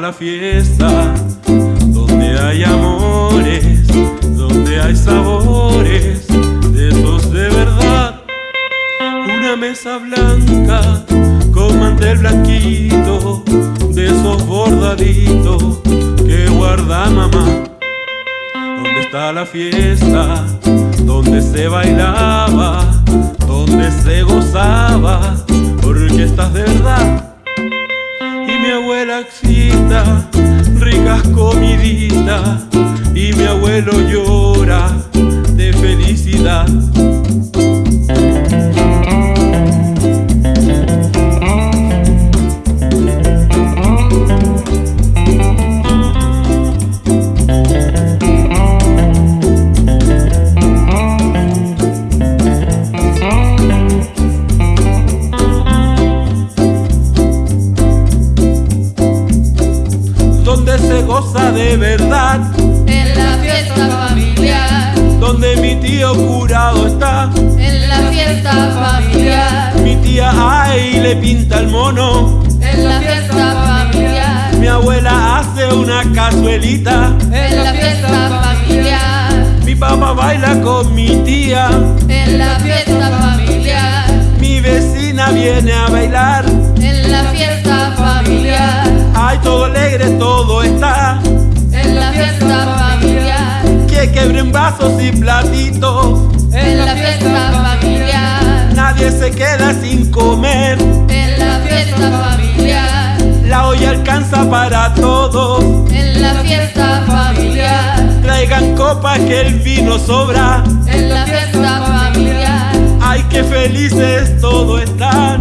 la fiesta? Donde hay amores, donde hay sabores, de esos de verdad. Una mesa blanca con mantel blanquito, de esos bordaditos que guarda mamá. ¿Dónde está la fiesta? Donde se bailaba, donde se gozaba, porque estás de verdad. Mi abuela excita, ricas comiditas, y mi abuelo llora goza de verdad, en la fiesta familiar, donde mi tío curado está, en la fiesta familiar, mi tía ay le pinta el mono, en la fiesta familiar, mi abuela hace una cazuelita, en la fiesta familiar, mi papá baila con mi tía, en la fiesta familiar, mi vecina viene a bailar, quebren vasos y platitos, en la fiesta familiar, nadie se queda sin comer, en la fiesta familiar, la olla alcanza para todos. en la fiesta familiar, Traigan copas que el vino sobra. en la fiesta familiar, Ay, qué felices todos están. en